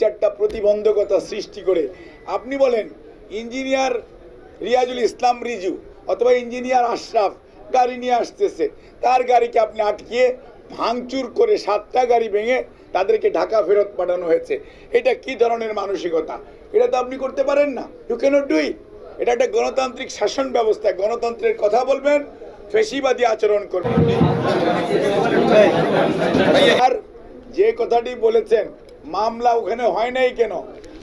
চারটা প্রতিবন্ধকতা সৃষ্টি করে। আপনি বলেন, ইঞ্জিনিয়ার রিয়াজুল ইসলাম রিজু অথবা ইঞ্জিনিয়ার আশরাফ গাড়ি নিয়ে আসতেছে। তার গাড়িকে আপনি আটকিয়ে ভাঙচুর করে সাতটা গাড়ি ভেঙে তাদেরকে ঢাকা ফেরত পাঠানো হয়েছে। এটা কি ধরনের মানসিকতা? এটা তো আপনি করতে পারেন না। ইউ ক্যানট ডু ইট এটা একটা গণতান্ত্রিক শাসন ব্যবস্থা। গণতন্ত্রের কথা বলবেন, ফেসিবাদী আচরণ করবেন। আর যে কথাটি বলেছেন মামলা ওখানে হয় নাই কেন?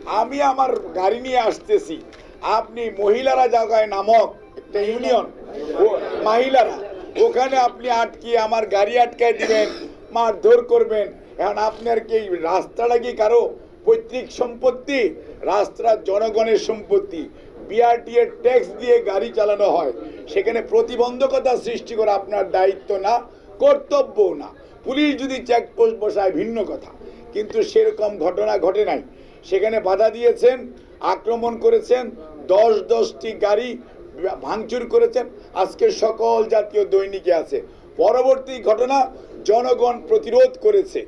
আমি আমার গাড়ি নিয়ে আসতেছি। আপনি মহিলারা জায়গায় নামক একটা ইউনিয়ন। মহিলারা, ওখানে আপনি আটকিয়ে আমার গাড়ি আটকায় দিবেন, মারধর করবেন। এখন আপনার কি রাস্তাটা কি কারও পৈতৃক সম্পত্তি? রাস্তা জনগণের সম্পত্তি। বিআরটি এর ট্যাক্স দিয়ে গাড়ি চালানো হয়। সেখানে প্রতিবন্ধকতা সৃষ্টি করা আপনার দায়িত্ব না, কর্তব্যও না। পুলিশ যদি চেকপোস্ট বসায়, ভিন্ন কথা। কিন্তু সেরকম ঘটনা ঘটে নাই। সেখানে বাধা দিয়েছেন, আক্রমণ করেছেন, দশ দশটি গাড়ি ভাঙচুর করেছেন। আজকে সকল জাতীয় দৈনিকে আছে। পরবর্তী ঘটনা, জনগণ প্রতিরোধ করেছে।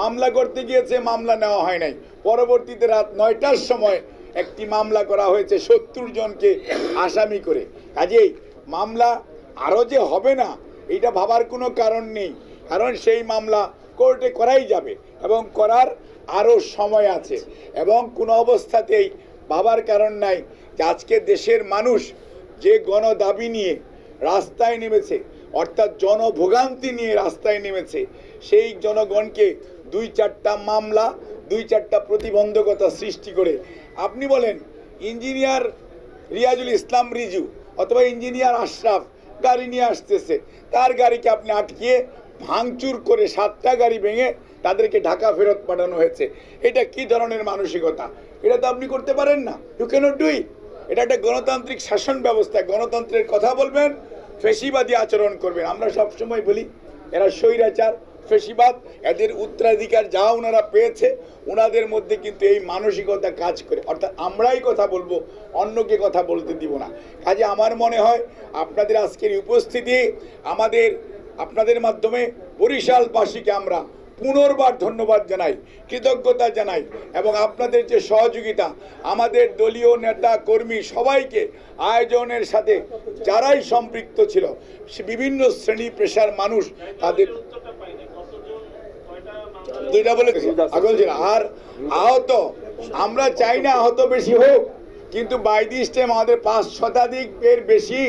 মামলা করতে গিয়েছে, মামলা নেওয়া হয় নাই। পরবর্তীতে রাত নয়টার সময় একটি মামলা করা হয়েছে সত্তর জনকে আসামি করে। কাজেই মামলা আরও যে হবে না, এটা ভাবার কোনো কারণ নেই। কারণ সেই মামলা কোর্টে করাই যাবে এবং করার আরও সময় আছে। এবং কোনো অবস্থাতেই ভাবার কারণ নাই যে আজকে দেশের মানুষ যে গণদাবি নিয়ে রাস্তায় নেমেছে, অর্থাৎ জনভোগান্তি নিয়ে রাস্তায় নেমেছে, সেই জনগণকে দুই চারটা মামলা, দুই চারটা প্রতিবন্ধকতা সৃষ্টি করে। আপনি বলেন, ইঞ্জিনিয়ার রিয়াজুল ইসলাম রিজু অথবা ইঞ্জিনিয়ার আশরাফ গাড়ি নিয়ে আসতেছে, তার গাড়িকে আপনি আটকিয়ে ভাঙচুর করে সাতটা গাড়ি ভেঙে তাদেরকে ঢাকা ফেরত পাঠানো হয়েছে। এটা কি ধরনের মানসিকতা? এটা তো আপনি করতে পারেন না। ইউ ক্যানট ডু ইট এটা একটা গণতান্ত্রিক শাসন ব্যবস্থা। গণতন্ত্রের কথা বলবেন, ফেসিবাদী আচরণ করবেন। আমরা সবসময় বলি, এরা স্বৈরাচার, ফেসিবাদ, এদের উত্তরাধিকার যা ওনারা পেয়েছে, ওনাদের মধ্যে কিন্তু এই মানসিকতা কাজ করে। অর্থাৎ আমরাই কথা বলব, অন্যকে কথা বলতে দিব না। কাজে আমার মনে হয়, আপনাদের আজকের উপস্থিতি আমাদের আপনাদের মাধ্যমে বরিশালবাসীকে আমরা পুনর্বার ধন্যবাদ জানাই কৃতজ্ঞতা জানাই এবং আপনাদের যে সহযোগিতা আমাদের দলীয় নেতা কর্মী সবাইকে আয়োজনের সাথে যারাই সম্পৃক্ত ছিল বিভিন্ন শ্রেণি পেশার মানুষ তাদের দুইটা বলে আগল ছিল আর আহত আমরা চাই না আহত বেশি হোক কিন্তু বাই দিস টাইম আমাদের পাঁচ শতাধিক এর বেশি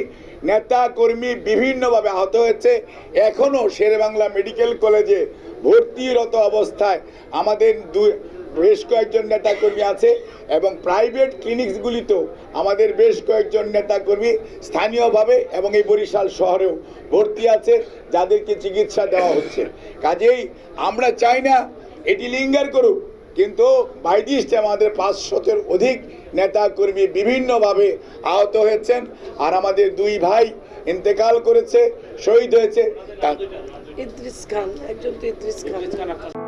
নেতা কর্মী বিভিন্নভাবে আহত হয়েছে। এখনও শেরেবাংলা মেডিকেল কলেজে ভর্তিরত অবস্থায় আমাদের দুই বেশ কয়েকজন নেতাকর্মী আছে এবং প্রাইভেট ক্লিনিকসগুলিতেও আমাদের বেশ কয়েকজন নেতাকর্মী স্থানীয়ভাবে এবং এই বরিশাল শহরেও ভর্তি আছে, যাদেরকে চিকিৎসা দেওয়া হচ্ছে। কাজেই আমরা চাই না এটি লিঙ্গার করুক কিন্তু বাইদিস্টে আমাদের পাঁচশতের অধিক নেতা কর্মী বিভিন্নভাবে আহত হয়েছেন আর আমাদের দুই ভাই ইন্তেকাল করেছে শহীদ হয়েছে। তা- ইদ্রিস খান একজন তো ইদ্রিস খান।